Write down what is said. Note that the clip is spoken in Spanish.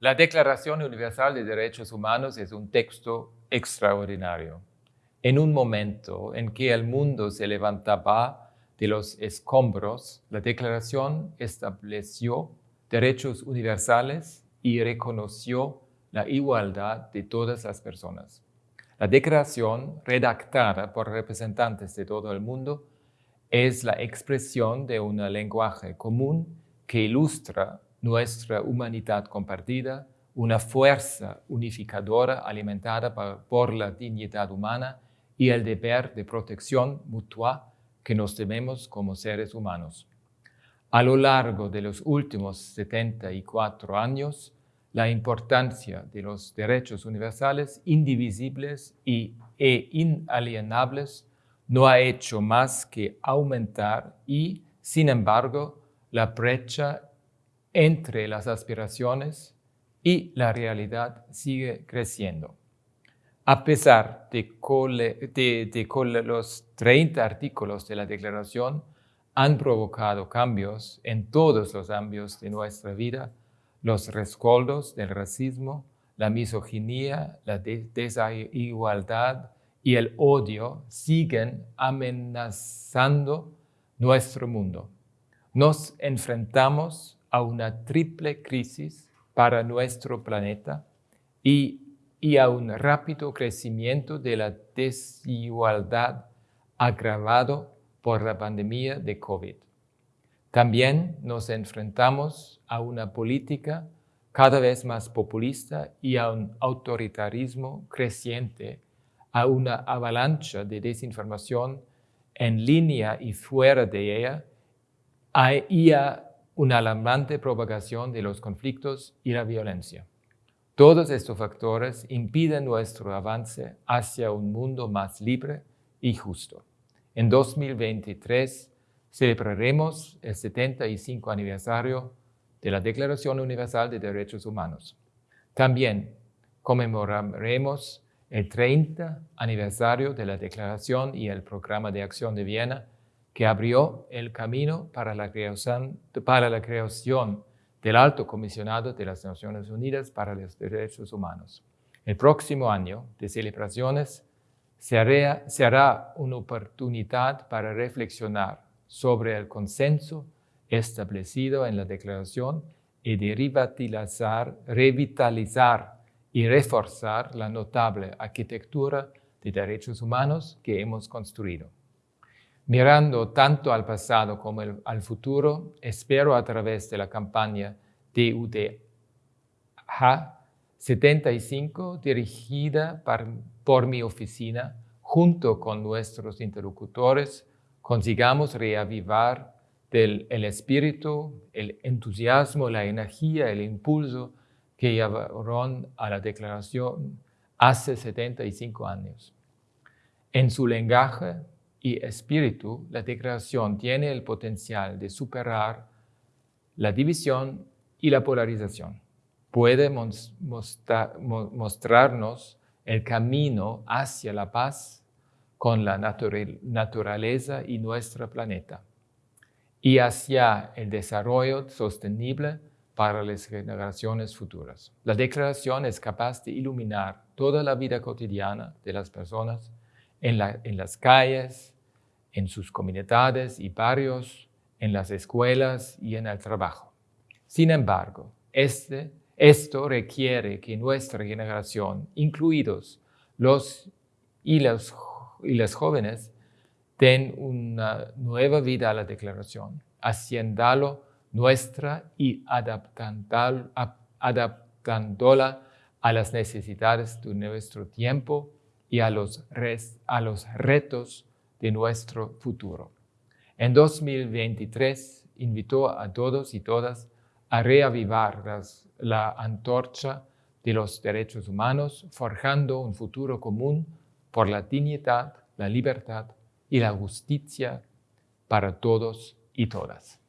La Declaración Universal de Derechos Humanos es un texto extraordinario. En un momento en que el mundo se levantaba de los escombros, la Declaración estableció derechos universales y reconoció la igualdad de todas las personas. La declaración, redactada por representantes de todo el mundo, es la expresión de un lenguaje común que ilustra nuestra humanidad compartida, una fuerza unificadora alimentada por la dignidad humana y el deber de protección mutua que nos debemos como seres humanos. A lo largo de los últimos 74 años, la importancia de los derechos universales, indivisibles y, e inalienables no ha hecho más que aumentar y, sin embargo, la brecha entre las aspiraciones y la realidad sigue creciendo. A pesar de que los 30 artículos de la Declaración han provocado cambios en todos los ámbitos de nuestra vida, los rescoldos del racismo, la misoginia, la desigualdad y el odio siguen amenazando nuestro mundo. Nos enfrentamos a una triple crisis para nuestro planeta y, a un rápido crecimiento de la desigualdad agravado por la pandemia de COVID. También nos enfrentamos a una política cada vez más populista y a un autoritarismo creciente, a una avalancha de desinformación en línea y fuera de ella, y a una alarmante propagación de los conflictos y la violencia. Todos estos factores impiden nuestro avance hacia un mundo más libre y justo. En 2023 celebraremos el 75 aniversario de la Declaración Universal de Derechos Humanos. También conmemoraremos el 30 aniversario de la Declaración y el Programa de Acción de Viena que abrió el camino para la, creación, del Alto Comisionado de las Naciones Unidas para los Derechos Humanos. El próximo año de celebraciones se hará, una oportunidad para reflexionar sobre el consenso establecido en la declaración y de revitalizar y reforzar la notable arquitectura de derechos humanos que hemos construido. Mirando tanto al pasado como al futuro, espero a través de la campaña DUDH 75 dirigida por mi oficina, junto con nuestros interlocutores, consigamos reavivar el espíritu, el entusiasmo, la energía, el impulso que llevaron a la declaración hace 75 años. En su lenguaje, y espíritu, la declaración tiene el potencial de superar la división y la polarización. Puede mostrarnos el camino hacia la paz con la naturaleza y nuestro planeta y hacia el desarrollo sostenible para las generaciones futuras. La declaración es capaz de iluminar toda la vida cotidiana de las personas en, las calles, en sus comunidades y barrios, en las escuelas y en el trabajo. Sin embargo, este, esto requiere que nuestra generación, incluidos los y, los y las jóvenes, den una nueva vida a la declaración, haciéndolo nuestra y adaptándola a las necesidades de nuestro tiempo y a los, a los retos de nuestro futuro. En 2023 invitó a todos y todas a reavivar la antorcha de los derechos humanos, forjando un futuro común por la dignidad, la libertad y la justicia para todos y todas.